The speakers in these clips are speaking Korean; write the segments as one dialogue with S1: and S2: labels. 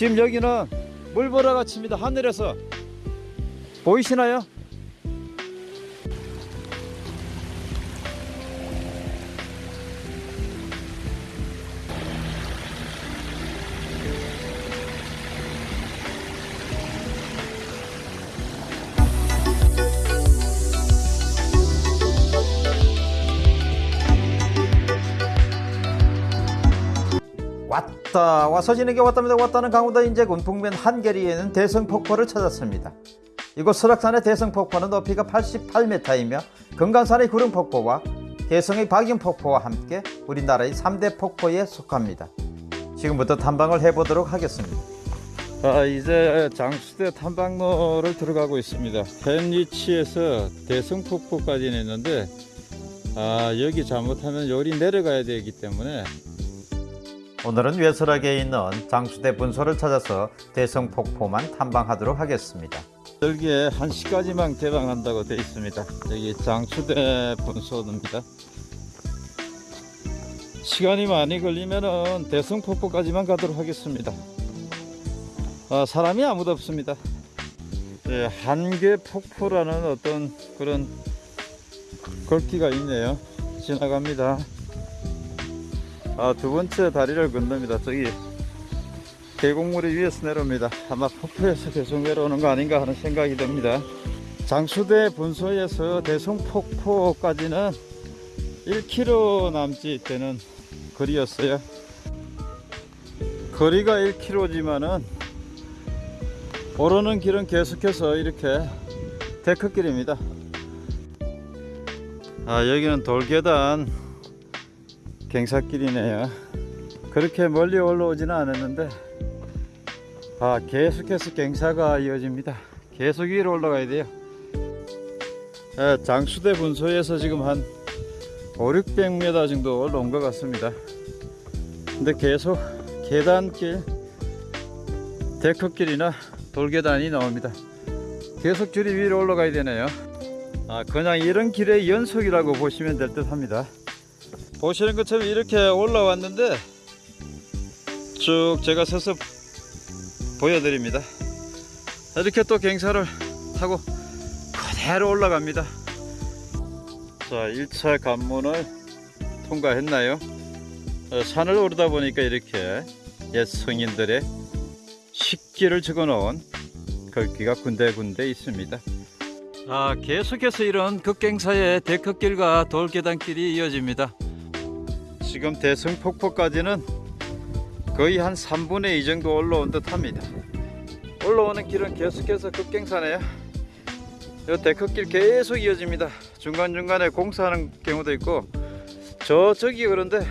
S1: 지금 여기는 물보라가 칩니다. 하늘에서 보이시나요? 왔다 와서 지내게 왔답니다. 왔다는 강원도 인제군 북면 한계리에는 대성폭포를 찾았습니다. 이곳 설악산의 대성폭포는 높이가 88m이며 금강산의 구름폭포와 대성의 박영폭포와 함께 우리나라의 3대 폭포에 속합니다. 지금부터 탐방을 해보도록 하겠습니다. 아, 이제 장수대 탐방로를 들어가고 있습니다. 펜리치에서 대성폭포까지는 있는데 아, 여기 잘못하면 요리 내려가야 되기 때문에 오늘은 외설하게 있는 장수대 분소를 찾아서 대성폭포만 탐방하도록 하겠습니다. 여기에 1시까지만 개방한다고 되어 있습니다. 여기 장수대 분소입니다. 시간이 많이 걸리면 대성폭포까지만 가도록 하겠습니다. 아, 사람이 아무도 없습니다. 네, 한계폭포라는 어떤 그런 글귀가 있네요. 지나갑니다. 아, 두 번째 다리를 건넙니다. 저기 계곡물이 위에서 내려옵니다. 아마 폭포에서 계속 내려오는 거 아닌가 하는 생각이 듭니다. 장수대 분소에서 대성폭포까지는 1km 남짓 되는 거리였어요. 거리가 1km지만은 오르는 길은 계속해서 이렇게 데크길입니다. 아, 여기는 돌계단 갱사길이네요. 그렇게 멀리 올라오지는 않았는데 아 계속해서 갱사가 이어집니다. 계속 위로 올라가야 돼요. 아, 장수대 분소에서 지금 한 5, 600m 정도 올라온 것 같습니다. 근데 계속 계단길 데크길이나 돌계단이 나옵니다. 계속 줄이 위로 올라가야 되네요. 아, 그냥 이런 길의 연속이라고 보시면 될 듯 합니다 보시는 것처럼 이렇게 올라왔는데 쭉 제가 서서 보여드립니다. 이렇게 또 갱사를 타고 그대로 올라갑니다. 자 1차 관문을 통과했나요? 어, 산을 오르다 보니까 이렇게 옛 성인들의 식기를 적어 놓은 글귀가 군데군데 있습니다. 아, 계속해서 이런 극갱사의 데크길과 돌계단길이 이어집니다 지금 대성폭포까지는 거의 한 3분의 2 정도 올라온 듯 합니다. 올라오는 길은 계속해서 급갱사네요. 이 데크길 계속 이어집니다. 중간중간에 공사하는 경우도 있고 저쪽이 그런데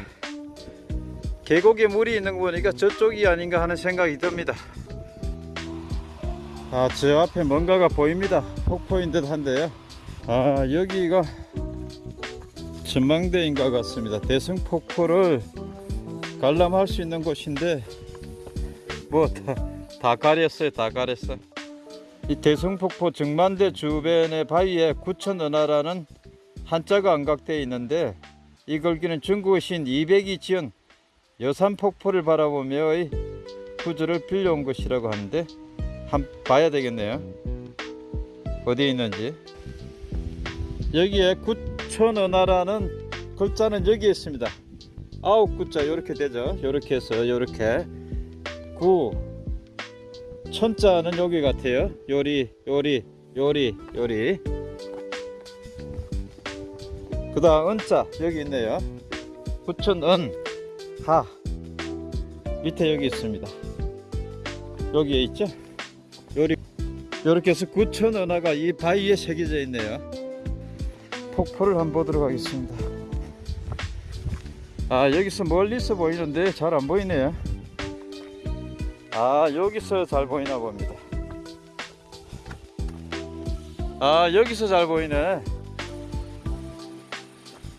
S1: 계곡에 물이 있는 거 보니까 저쪽이 아닌가 하는 생각이 듭니다. 아저 앞에 뭔가가 보입니다. 폭포인 듯 한데요. 아 여기가 전망대인 것 같습니다. 대성폭포를 관람할 수 있는 곳인데 뭐다 가렸어요. 다 가렸어. 이 대성폭포 정만대 주변의 바위에 구천은하라는 한자가 안각되어 있는데 이 글귀는 중국의 신 이백이 지은 여산폭포를 바라보며 구주를 빌려온 것이라고 하는데 한 봐야 되겠네요. 어디에 있는지 여기에 구천은하라는 글자는 여기 있습니다. 아홉 구자 이렇게 되죠. 이렇게 해서 이렇게 구 천자는 여기 같아요. 요리 요리 요리 요리 그 다음 은자 여기 있네요. 구천은 하 밑에 여기 있습니다. 여기에 있죠. 요리 이렇게 해서 구천은하가 이 바위에 새겨져 있네요. 폭포를 한번 보도록 하겠습니다. 아 여기서 멀리서 보이는데 잘 안 보이네요. 아 여기서 잘 보이나 봅니다. 아 여기서 잘 보이네.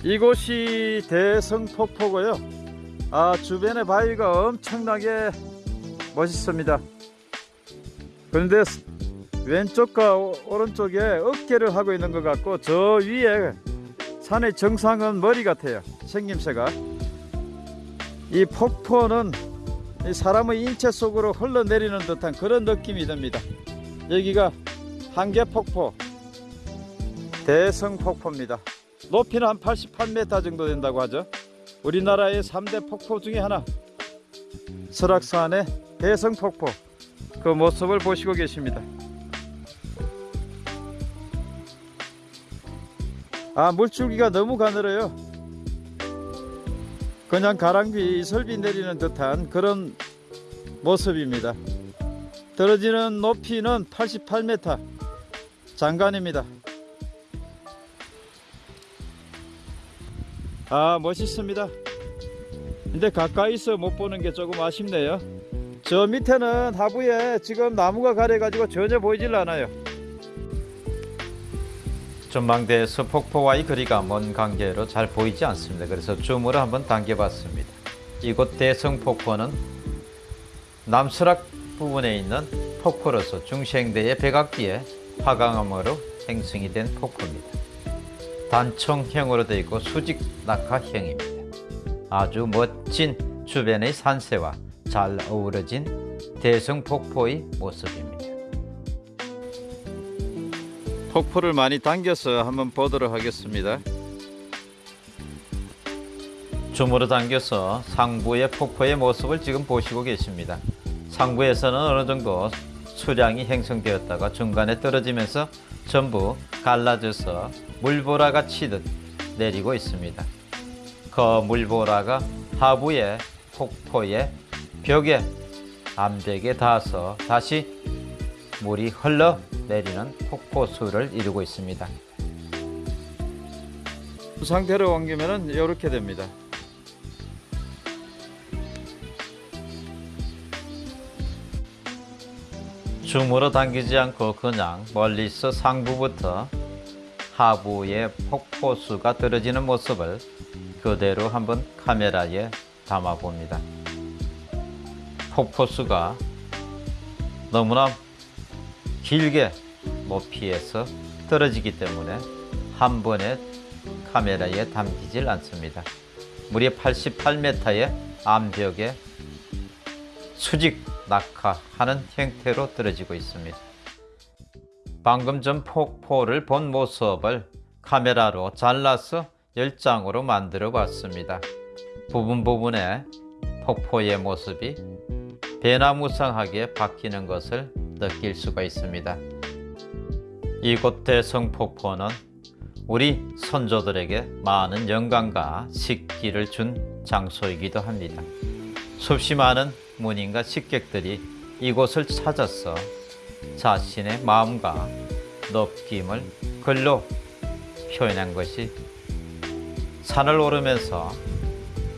S1: 이곳이 대성폭포고요. 아 주변의 바위가 엄청나게 멋있습니다. 그런데 왼쪽과 오른쪽에 어깨를 하고 있는 것 같고 저 위에 산의 정상은 머리 같아요 생김새가 이 폭포는
S2: 이 사람의 인체 속으로 흘러내리는 듯한 그런 느낌이 듭니다. 여기가 한계폭포 대성폭포입니다. 높이는 한 88m 정도 된다고 하죠. 우리나라의 3대 폭포 중에 하나 설악산의 대성폭포 그 모습을 보시고 계십니다. 아 물줄기가 너무 가늘어요. 그냥 가랑비 이설비 내리는 듯한 그런 모습입니다. 떨어지는 높이는 88m 장관입니다. 아 멋있습니다. 근데 가까이서 못 보는 게 조금 아쉽네요. 저 밑에는 하부에 지금 나무가 가려 가지고 전혀 보이질 않아요. 전망대에서 폭포와의 거리가 먼 관계로 잘 보이지 않습니다. 그래서 줌으로 한번 당겨봤습니다. 이곳 대성폭포는 남서락 부분에 있는 폭포로서 중생대의 백악기에 화강암으로 형성이 된 폭포입니다. 단청형으로 되어 있고 수직 낙하형입니다. 아주 멋진 주변의 산세와 잘 어우러진 대성폭포의 모습입니다. 폭포를 많이 당겨서 한번 보도록 하겠습니다. 줌으로 당겨서 상부의 폭포의 모습을 지금 보시고 계십니다. 상부에서는 어느 정도 수량이 형성되었다가 중간에 떨어지면서 전부 갈라져서 물보라가 치듯 내리고 있습니다. 그 물보라가 하부의 폭포의 벽에 암벽에 닿아서 다시 물이 흘러 내리는 폭포수를 이루고 있습니다. 이 상태로 옮기면 이렇게 됩니다. 줌으로 당기지 않고 그냥 멀리서 상부부터 하부의 폭포수가 떨어지는 모습을 그대로 한번 카메라에 담아 봅니다. 폭포수가 너무나 길게 높이에서 떨어지기 때문에 한 번에 카메라에 담기질 않습니다. 무려 88m의 암벽에 수직 낙하하는 형태로 떨어지고 있습니다. 방금 전 폭포를 본 모습을 카메라로 잘라서 열장으로 만들어 봤습니다. 부분 부분에 폭포의 모습이 배나무상하게 바뀌는 것을 느낄 수가 있습니다. 이곳 대성폭포는 우리 선조들에게 많은 영광과 식기를 준 장소이기도 합니다. 수없이 많은 문인과 식객들이 이곳을 찾아서 자신의 마음과 느낌을 글로 표현한 것이 산을 오르면서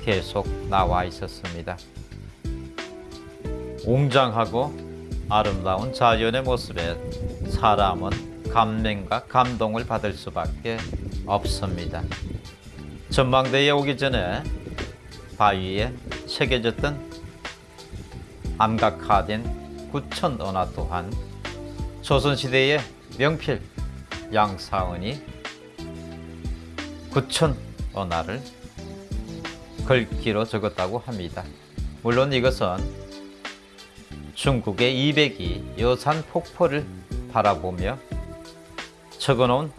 S2: 계속 나와 있었습니다. 웅장하고 아름다운 자연의 모습에 사람은 감명과 감동을 받을 수밖에 없습니다. 전망대에 오기 전에 바위에 새겨졌던 암각화된 구천 언화 또한 조선시대의 명필 양사은이 구천 언화를 글귀로 적었다고 합니다. 물론 이것은 중국의 200이 여산 폭포를 바라보며 적어놓은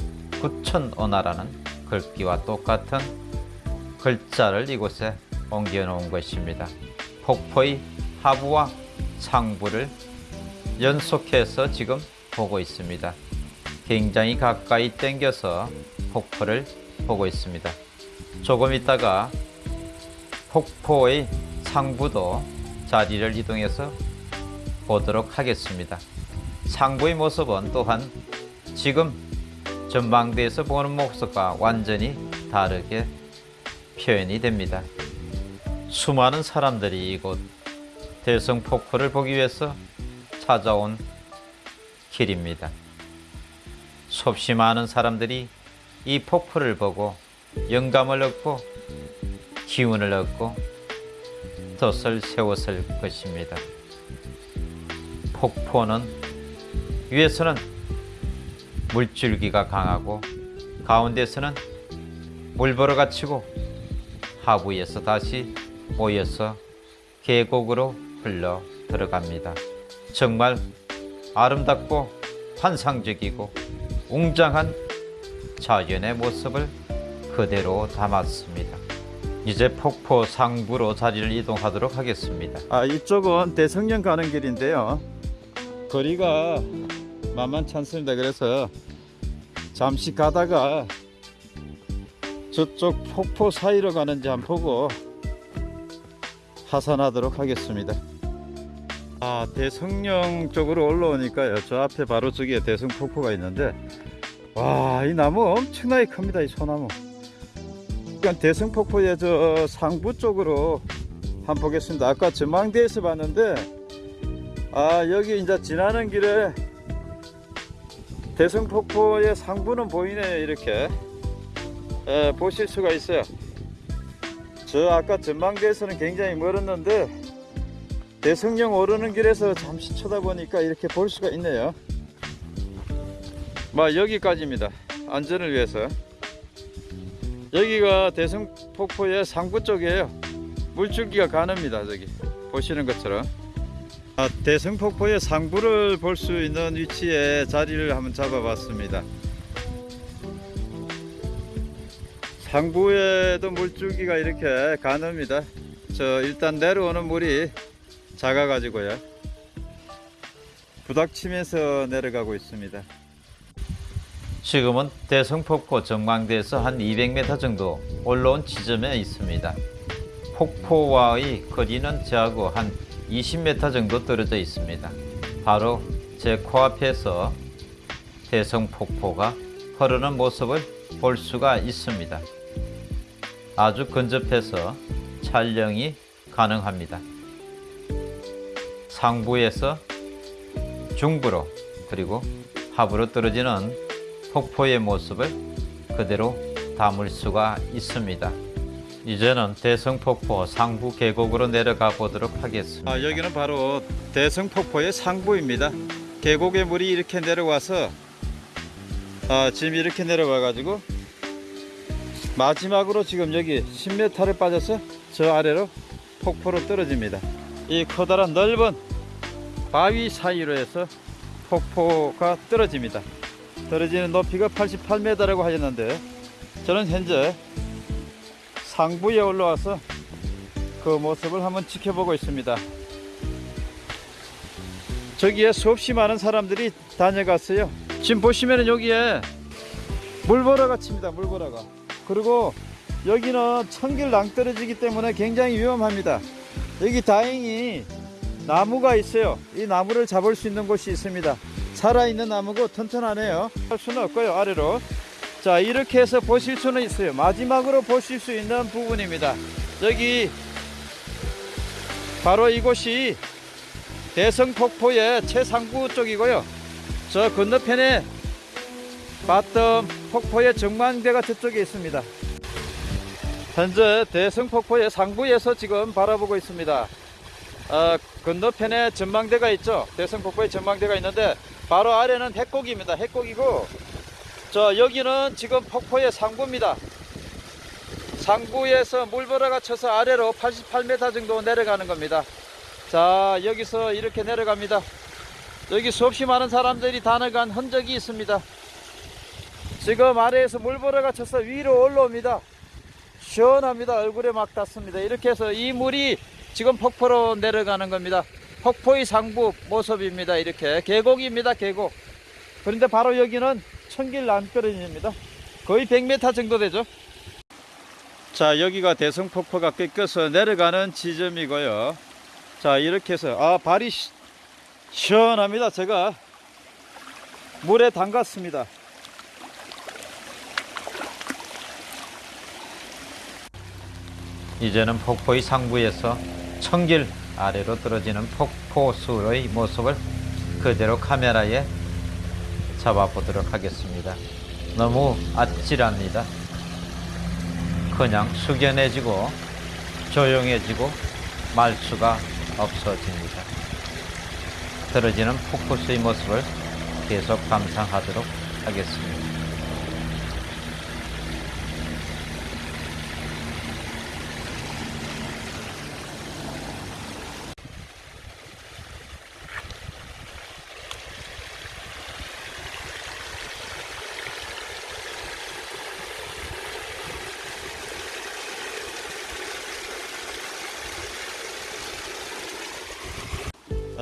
S2: 구천 언화라는 글귀와 똑같은 글자를 이곳에 옮겨 놓은 것입니다. 폭포의 하부와 상부를 연속해서 지금 보고 있습니다. 굉장히 가까이 당겨서 폭포를 보고 있습니다. 조금 있다가 폭포의 상부도 자리를 이동해서 보도록 하겠습니다. 상부의 모습은 또한 지금 전망대에서 보는 모습과 완전히 다르게 표현이 됩니다. 수많은 사람들이 이곳 대성 폭포를 보기 위해서 찾아온 길입니다. 수없이 많은 사람들이 이 폭포를 보고 영감을 얻고 기운을 얻고 덫을 세웠을 것입니다. 폭포는 위에서는 물줄기가 강하고 가운데서는 물보러가 치고 하부에서 다시 모여서 계곡으로 흘러 들어갑니다. 정말 아름답고 환상적이고 웅장한 자연의 모습을 그대로 담았습니다. 이제 폭포 상부로 자리를 이동하도록 하겠습니다.
S1: 아 이쪽은 대성령 가는 길인데요. 거리가 만만치 않습니다. 그래서 잠시 가다가 저쪽 폭포 사이로 가는지 한번 보고 하산하도록 하겠습니다. 아 대성령 쪽으로 올라오니까요. 저 앞에 바로 저기에 대성 폭포가 있는데 와 이 나무 엄청나게 큽니다. 이 소나무. 그러니까 대성 폭포의 저 상부 쪽으로 한번 보겠습니다. 아까 전망대에서 봤는데 아 여기 이제 지나는 길에 대성폭포의 상부는 보이네요 이렇게 예, 보실 수가 있어요. 저 아까 전망대에서는 굉장히 멀었는데 대성령 오르는 길에서 잠시 쳐다보니까 이렇게 볼 수가 있네요. 막 여기까지입니다. 안전을 위해서. 여기가 대성폭포의 상부 쪽이에요. 물줄기가 가늡니다 저기 보시는 것처럼 아, 대성폭포의 상부를 볼 수 있는 위치에 자리를 한번 잡아봤습니다. 상부에도 물줄기가 이렇게 가늡니다. 저 일단 내려오는 물이 작아 가지고요. 부닥치면서 내려가고 있습니다.
S2: 지금은 대성폭포 전망대에서 한 200m 정도 올라온 지점에 있습니다. 폭포와의 거리는 저하고 한 20m 정도 떨어져 있습니다. 바로 제 코앞에서 대성폭포가 흐르는 모습을 볼 수가 있습니다. 아주 근접해서 촬영이 가능합니다. 상부에서 중부로 그리고 하부로 떨어지는 폭포의 모습을 그대로 담을 수가 있습니다. 이제는 대성폭포 상부 계곡으로 내려가 보도록 하겠습니다.
S1: 아, 여기는 바로 대성폭포의 상부입니다. 계곡의 물이 이렇게 내려와서 아, 지금 이렇게 내려와 가지고 마지막으로 지금 여기 10m를 빠져서 저 아래로 폭포로 떨어집니다. 이 커다란 넓은 바위 사이로 해서 폭포가 떨어집니다. 떨어지는 높이가 88m라고 하셨는데 저는 현재 상부에 올라와서 그 모습을 한번 지켜보고 있습니다. 저기에 수없이 많은 사람들이 다녀갔어요. 지금 보시면 여기에 물보라가 칩니다. 물보라가. 그리고 여기는 천길 낭떠러지기 때문에 굉장히 위험합니다. 여기 다행히 나무가 있어요. 이 나무를 잡을 수 있는 곳이 있습니다. 살아있는 나무고 튼튼하네요. 할 수는 없고요. 아래로. 자 이렇게 해서 보실 수는 있어요. 마지막으로 보실 수 있는 부분입니다. 여기 바로 이곳이 대성폭포의 최상부 쪽이고요. 저 건너편에 봤던 폭포의 정망대가 저쪽에 있습니다. 현재 대성폭포의 상부에서 지금 바라보고 있습니다. 어, 건너편에 전망대가 있죠. 대성폭포의 전망대가 있는데 바로 아래는 해곡입니다. 해곡이고 저 여기는 지금 폭포의 상부입니다. 상부에서 물보라가 쳐서 아래로 88m 정도 내려가는 겁니다. 자 여기서 이렇게 내려갑니다. 여기 수없이 많은 사람들이 다녀간 흔적이 있습니다. 지금 아래에서 물보라가 쳐서 위로 올라옵니다. 시원합니다. 얼굴에 막 닿습니다. 이렇게 해서 이 물이 지금 폭포로 내려가는 겁니다. 폭포의 상부 모습입니다. 이렇게 계곡입니다. 계곡. 그런데 바로 여기는 천길 남거리입니다. 거의 100m 정도 되죠. 자 여기가 대성폭포가 꺾여서 내려가는 지점이고요. 자 이렇게 해서 아 발이 시, 시원합니다. 제가 물에 담갔습니다.
S2: 이제는 폭포의 상부에서 천길 아래로 떨어지는 폭포수의 모습을 그대로 카메라에 잡아보도록 하겠습니다. 너무 아찔합니다. 그냥 숙연해지고 조용해지고 말수가 없어집니다. 떨어지는 폭포수의 모습을 계속 감상하도록 하겠습니다.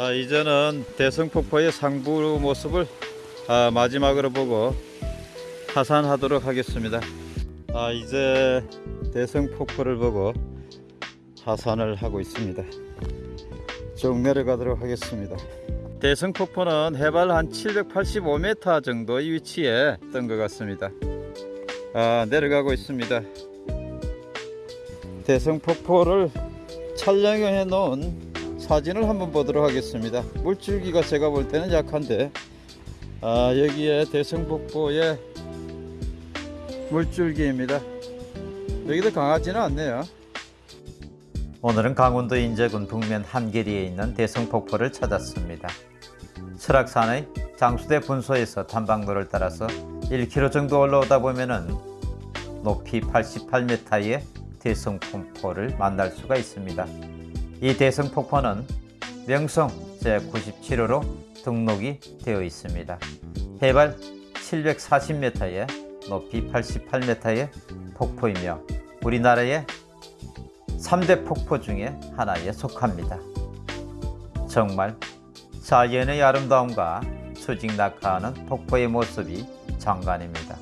S1: 아, 이제는 대성폭포의 상부 모습을 아, 마지막으로 보고 하산하도록 하겠습니다. 아, 이제 대성폭포를 보고 하산을 하고 있습니다. 쭉 내려가도록 하겠습니다. 대성폭포는 해발 한 785m 정도의 위치에 있던 것 같습니다. 아, 내려가고 있습니다. 대성폭포를 촬영해 놓은 사진을 한번 보도록 하겠습니다. 물줄기가 제가 볼 때는 약한데 아, 여기에 대성폭포의 물줄기입니다. 여기도 강하지는 않네요.
S2: 오늘은 강원도 인제군 북면 한계리에 있는 대성폭포를 찾았습니다. 설악산의 장수대 분소에서 탐방로를 따라서 1km 정도 올라오다 보면은 높이 88m의 대성폭포를 만날 수가 있습니다. 이 대성 폭포는 명성 제97호로 등록이 되어 있습니다. 해발 740m에 높이 88m의 폭포이며 우리나라의 3대 폭포 중에 하나에 속합니다. 정말 자연의 아름다움과 수직 낙하하는 폭포의 모습이 장관입니다.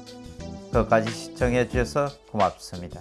S2: 끝까지 시청해 주셔서 고맙습니다.